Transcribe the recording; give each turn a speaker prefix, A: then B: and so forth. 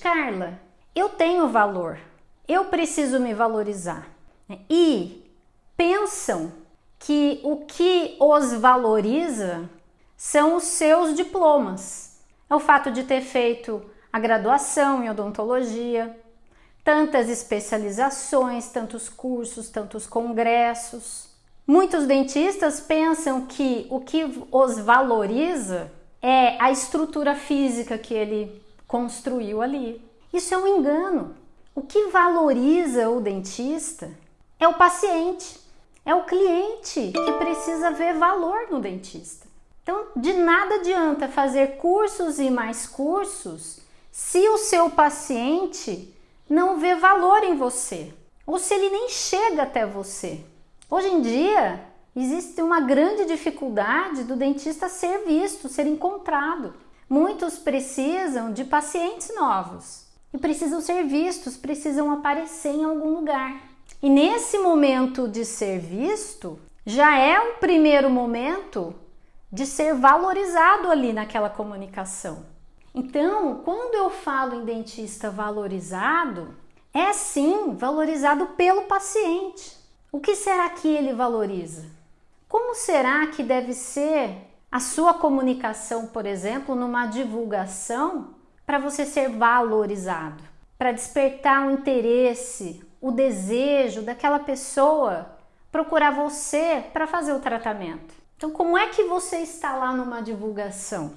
A: Carla, eu tenho valor, eu preciso me valorizar. E pensam que o que os valoriza são os seus diplomas. É o fato de ter feito a graduação em odontologia, tantas especializações, tantos cursos, tantos congressos. Muitos dentistas pensam que o que os valoriza é a estrutura física que ele construiu ali. Isso é um engano. O que valoriza o dentista é o paciente, é o cliente que precisa ver valor no dentista. Então, de nada adianta fazer cursos e mais cursos se o seu paciente não vê valor em você ou se ele nem chega até você. Hoje em dia, existe uma grande dificuldade do dentista ser visto, ser encontrado. Muitos precisam de pacientes novos e precisam ser vistos, precisam aparecer em algum lugar. E nesse momento de ser visto, já é um primeiro momento de ser valorizado ali naquela comunicação. Então, quando eu falo em dentista valorizado, é sim valorizado pelo paciente. O que será que ele valoriza? Como será que deve ser a sua comunicação, por exemplo, numa divulgação para você ser valorizado? Para despertar o interesse, o desejo daquela pessoa procurar você para fazer o tratamento. Então, como é que você está lá numa divulgação?